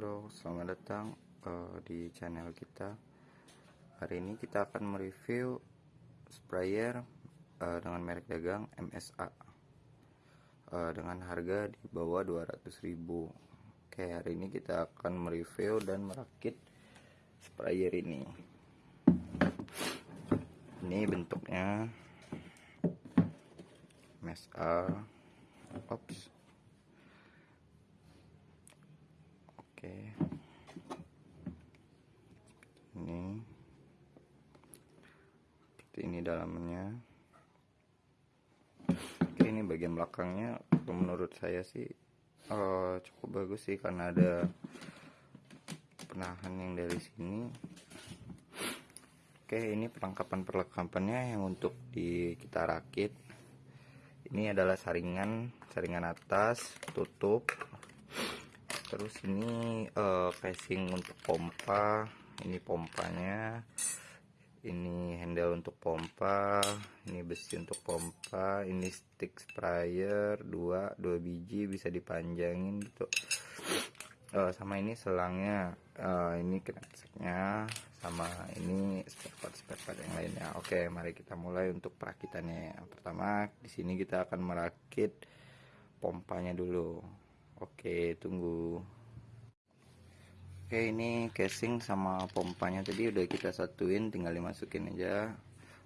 Halo, selamat datang uh, di channel kita. Hari ini kita akan mereview sprayer uh, dengan merek dagang MSA uh, dengan harga di bawah 200.000. Oke, hari ini kita akan mereview dan merakit sprayer ini. Ini bentuknya MSA. Ops. oke ini seperti ini dalamnya. Oke ini bagian belakangnya menurut saya sih uh, cukup bagus sih karena ada penahan yang dari sini. Oke ini perlengkapan perlengkapannya yang untuk di kita rakit. Ini adalah saringan saringan atas tutup. Terus ini uh, casing untuk pompa. Ini pompanya ini handle untuk pompa ini besi untuk pompa ini stick sprayer dua dua biji bisa dipanjangin gitu. Uh, sama ini selangnya. Uh, ini krenseknya sama ini spare part spare part yang lainnya. Oke mari kita mulai untuk perakitannya. Pertama di sini kita akan merakit pompanya dulu. Oke, tunggu. Oke, ini casing sama pompanya tadi udah kita satuin, tinggal dimasukin aja.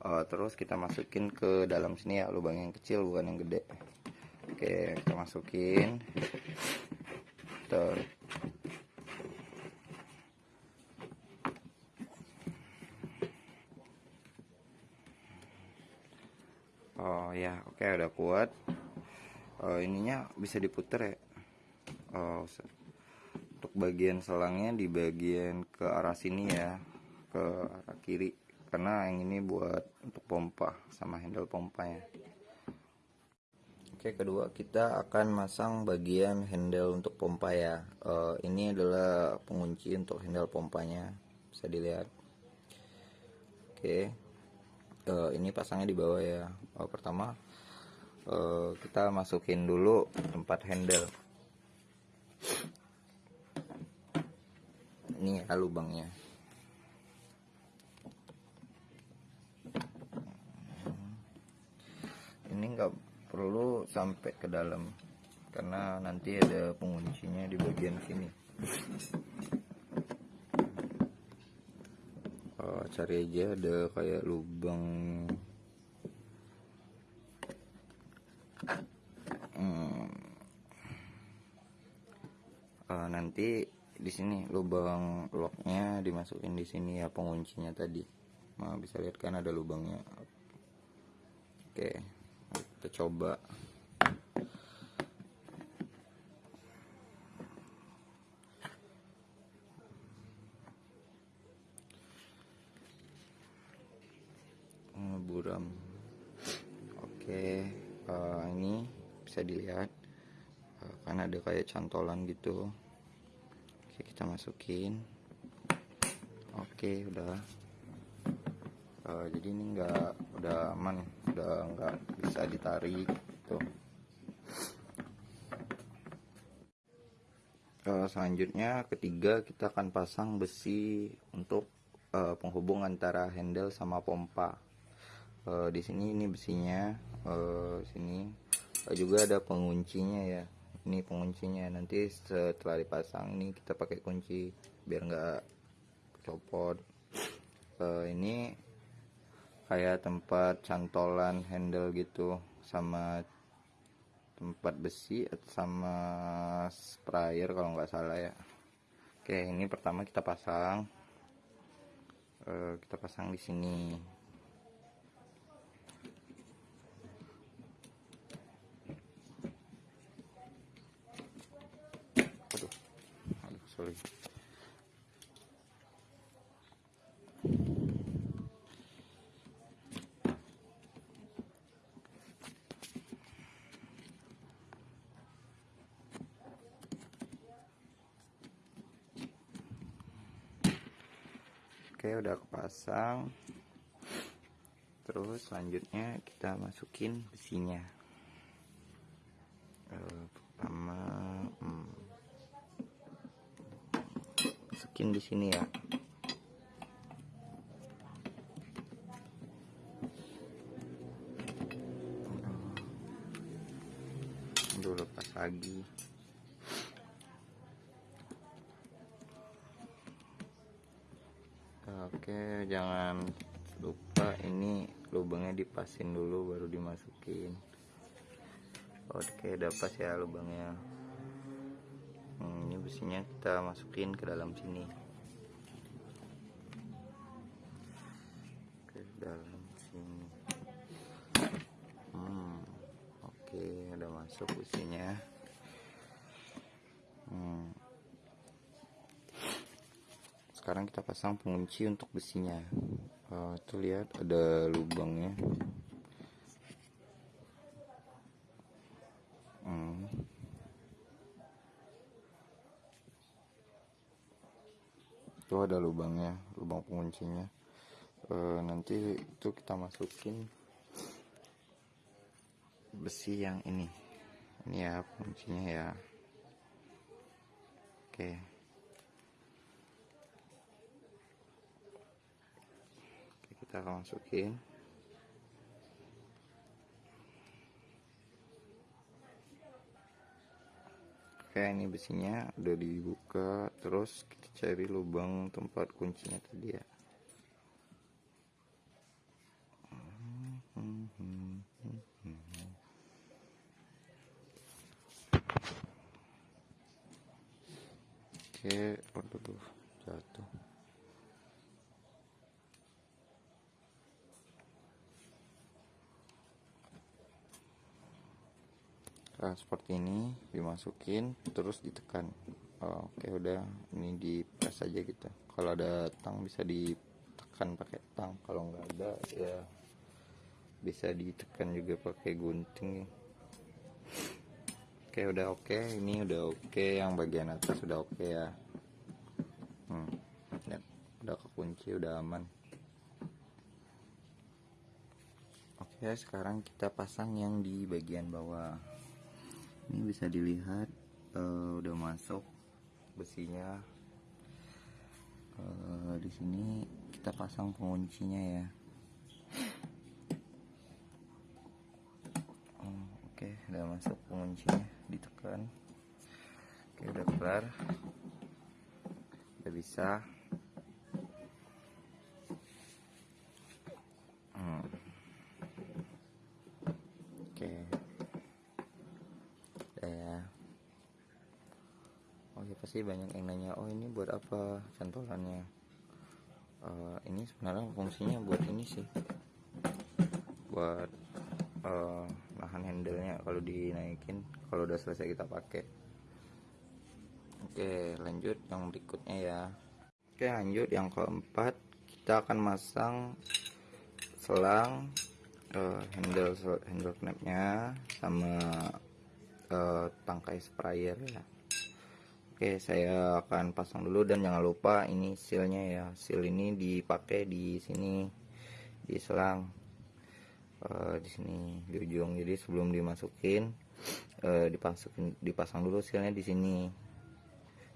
Uh, terus kita masukin ke dalam sini ya, lubang yang kecil bukan yang gede. Oke, kita masukin. Tuh. Oh ya, oke udah kuat. Uh, ininya bisa diputer ya oh, untuk bagian selangnya di bagian ke arah sini ya ke arah kiri. Karena yang ini buat untuk pompa sama handle pompanya. Oke kedua kita akan masang bagian handle untuk pompa ya. Uh, ini adalah pengunci untuk handle pompanya bisa dilihat. Oke. Uh, ini pasangnya di bawah ya. Uh, pertama. Uh, kita masukin dulu tempat handle ini ya lubangnya. Ini enggak perlu sampai ke dalam karena nanti ada penguncinya di bagian sini. Oh, cari aja ada kayak lubang hmm. uh, nanti di sini lubang locknya dimasukin di sini ya penguncinya tadi. Nah, bisa lihat kan ada lubangnya. Oke kita coba. Buram oke uh, ini bisa dilihat. Uh, kan ada kayak cantolan gitu oke kita masukin. Oke udah. Uh, jadi ini enggak udah aman udah enggak bisa ditarik tuh. Uh, selanjutnya ketiga kita akan pasang besi untuk uh, penghubung antara handle sama pompa. Uh, di sini ini besinya uh, sini. Uh, juga ada penguncinya ya ini penguncinya. Nanti setelah dipasang ini kita pakai kunci biar nggak copot. Uh, ini kayak tempat cantolan handle gitu sama tempat besi sama sprayer kalau nggak salah ya. Oke ini pertama kita pasang. Uh, kita pasang di sini Oke udah kepasang Terus selanjutnya kita masukin besinya. Uh, Pertama hmm, masukin di sini ya. Dulu lepas lagi oke jangan lupa ini lubangnya dipasin dulu baru dimasukin. Oke udah ya lubangnya. Hmm, ini besinya kita masukin ke dalam sini. Ke dalam sini. Hmm, oke udah masuk besinya hmm. Sekarang kita pasang pengunci untuk besinya. Uh, tuh lihat ada lubangnya. Hmm. itu ada lubangnya lubang penguncinya. Uh, nanti itu kita masukin besi yang ini. Ini ya penguncinya ya. Oke, kita masukin Oke ini besinya udah dibuka terus kita cari lubang tempat kuncinya tadi ya Oke, waduh jatuh. Nah, seperti ini dimasukin terus ditekan. Oh, Oke, udah ini di press aja gitu. Kalau ada tang bisa ditekan pakai tang. Kalau nggak ada ya bisa ditekan juga pakai gunting. Oke, udah oke. Ini udah oke. Yang bagian atas udah oke ya. Hmm, lihat. udah kekunci, udah aman. Oke, sekarang kita pasang yang di bagian bawah. Ini bisa dilihat eh, udah masuk besinya. Eh, di sini kita pasang penguncinya ya. Oh, Oke, udah masuk penguncinya, ditekan. Oke, udah kelar. Udah bisa. Hmm. Oke. Udah ya. Pasti banyak yang nanya, "Oh, ini buat apa cantolannya?" Eh, ini sebenarnya fungsinya buat ini sih. Buat eh, nahan handle-nya kalau dinaikin kalau udah selesai kita pakai. Oke, lanjut yang berikutnya ya. Oke, lanjut yang keempat, kita akan masang selang eh, handle handle knapnya sama eh, tangkai sprayer ya. Oke, saya akan pasang dulu dan jangan lupa ini sealnya ya. Seal ini dipakai di sini di selang eh, di sini di ujung. Jadi sebelum dimasukin eh, dipasukin dipasang dulu sealnya di sini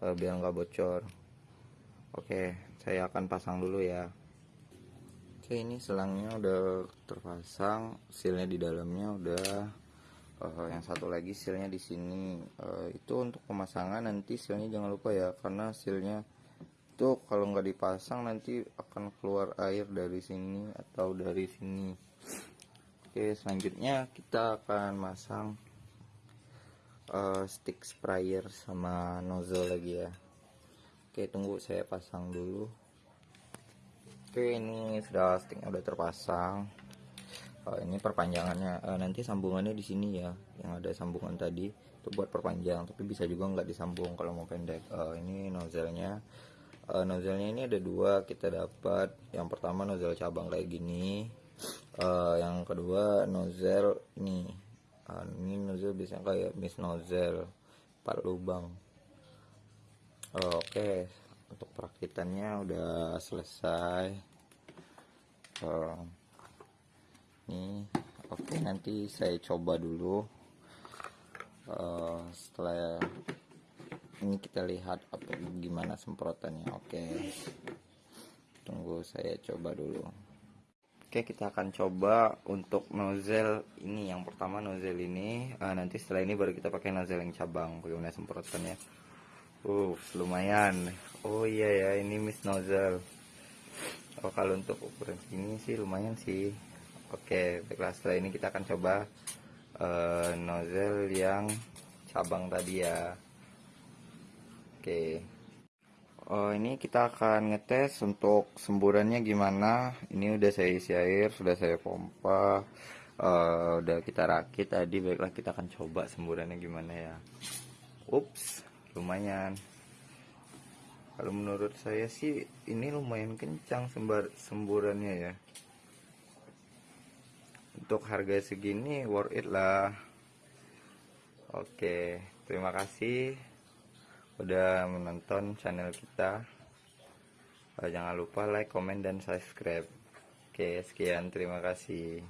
eh, biar nggak bocor. Oke, saya akan pasang dulu ya. Oke, ini selangnya udah terpasang, sealnya di dalamnya udah. Eh, yang satu lagi sealnya di sini. Eh, itu untuk pemasangan nanti sealnya jangan lupa ya, karena sealnya itu kalau nggak dipasang nanti akan keluar air dari sini atau dari sini. Oke, selanjutnya kita akan masang eh, stick sprayer sama nozzle lagi ya. Oke, tunggu saya pasang dulu. Oke, ini sudah sticknya udah terpasang. Oh, ini perpanjangannya Eh, nanti sambungannya di sini ya, yang ada sambungan tadi itu buat perpanjang, tapi bisa juga nggak disambung kalau mau pendek. Eh, ini nozzle-nya. Eh, nozzle-nya ini ada dua kita dapat. Yang pertama nozzle cabang kayak gini. Eh, yang kedua nozzle ini. Eh, ini nozzle biasanya kayak miss nozzle 4 lubang. Oke, untuk perakitannya udah selesai. Eh, ini oke nanti saya coba dulu. Eh, setelah ini kita lihat apa gimana semprotannya. Oke tunggu saya coba dulu. Oke kita akan coba untuk nozzle ini. Yang pertama nozzle ini uh, nanti setelah ini baru kita pakai nozzle yang cabang bagaimana semprotannya. Uh lumayan. Oh iya ya ini miss nozzle. Oh kalau untuk ukuran ini sih lumayan sih oke baiklah setelah ini kita akan coba uh, nozzle yang cabang tadi ya. Oke. Oh ini kita akan ngetes untuk semburannya gimana. Ini udah saya isi air sudah saya pompa uh, udah kita rakit tadi. Baiklah kita akan coba semburannya gimana ya. Ups lumayan. Kalau menurut saya sih ini lumayan kencang sembar semburannya ya untuk harga segini worth it lah. Oke terima kasih udah menonton channel kita. Jangan lupa like comment dan subscribe. Oke sekian terima kasih